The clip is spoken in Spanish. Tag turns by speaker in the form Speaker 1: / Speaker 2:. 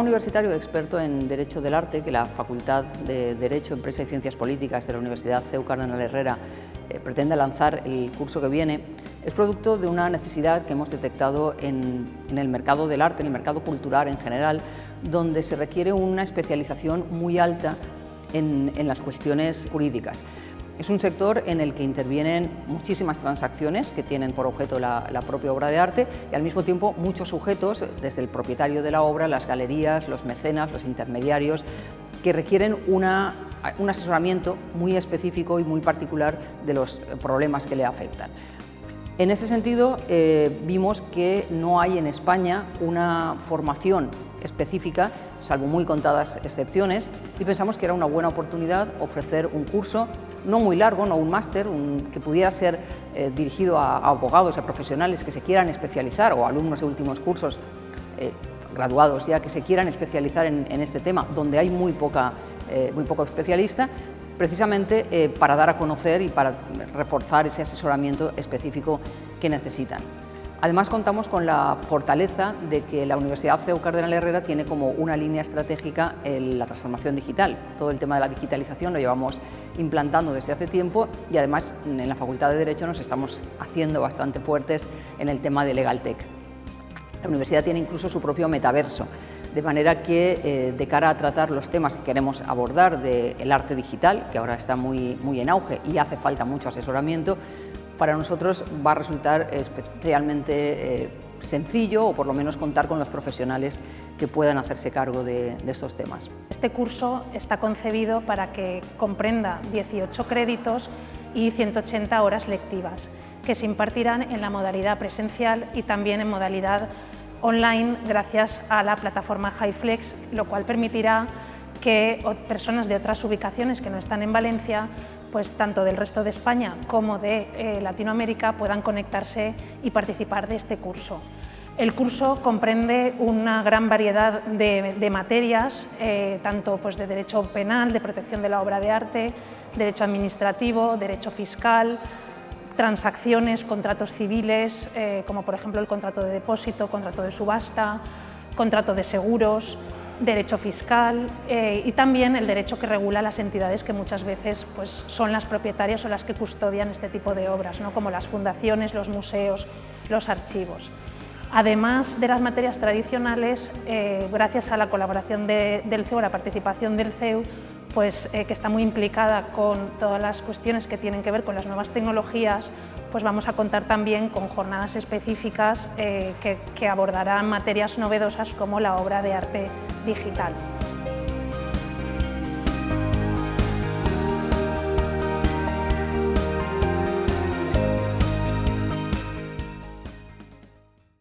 Speaker 1: universitario experto en Derecho del Arte que la Facultad de Derecho, Empresa y Ciencias Políticas de la Universidad CEU Cardenal Herrera eh, pretende lanzar el curso que viene es producto de una necesidad que hemos detectado en, el mercado del arte, en el mercado cultural en general, donde se requiere una especialización muy alta en las cuestiones jurídicas. Es un sector en el que intervienen muchísimas transacciones que tienen por objeto la, propia obra de arte y al mismo tiempo muchos sujetos, desde el propietario de la obra, las galerías, los mecenas, los intermediarios, que requieren un asesoramiento muy específico y muy particular de los problemas que le afectan. En ese sentido, eh, vimos que no hay en España una formación específica, salvo muy contadas excepciones, y pensamos que era una buena oportunidad ofrecer un curso no muy largo, no un máster, que pudiera ser eh, dirigido a, abogados, a profesionales que se quieran especializar o alumnos de últimos cursos eh, graduados ya que se quieran especializar en, este tema, donde hay muy, poca, eh, muy poco especialista, precisamente para dar a conocer y para reforzar ese asesoramiento específico que necesitan. Además contamos con la fortaleza de que la Universidad CEU Cardenal Herrera tiene como una línea estratégica la transformación digital. Todo el tema de la digitalización lo llevamos implantando desde hace tiempo y además en la Facultad de Derecho nos estamos haciendo bastante fuertes en el tema de Legal Tech. La universidad tiene incluso su propio metaverso, de manera que eh, de cara a tratar los temas que queremos abordar del arte digital, que ahora está muy, muy en auge y hace falta mucho asesoramiento, para nosotros va a resultar especialmente eh, sencillo o por lo menos contar con los profesionales que puedan hacerse cargo de, estos temas.
Speaker 2: Este curso está concebido para que comprenda 18 créditos y 180 horas lectivas que se impartirán en la modalidad presencial y también en modalidad online gracias a la plataforma HiFlex, lo cual permitirá que personas de otras ubicaciones que no están en Valencia pues tanto del resto de España como de eh, Latinoamérica puedan conectarse y participar de este curso. El curso comprende una gran variedad de, materias, eh, tanto pues, de derecho penal, de protección de la obra de arte, derecho administrativo, derecho fiscal, transacciones, contratos civiles, eh, como por ejemplo el contrato de depósito, contrato de subasta, contrato de seguros, derecho fiscal eh, y también el derecho que regula las entidades que muchas veces pues, son las propietarias o las que custodian este tipo de obras, ¿no? como las fundaciones, los museos, los archivos. Además de las materias tradicionales, eh, gracias a la colaboración del CEU, a la participación del CEU, pues, eh, que está muy implicada con todas las cuestiones que tienen que ver con las nuevas tecnologías, pues vamos a contar también con jornadas específicas que abordarán materias novedosas como la obra de arte digital.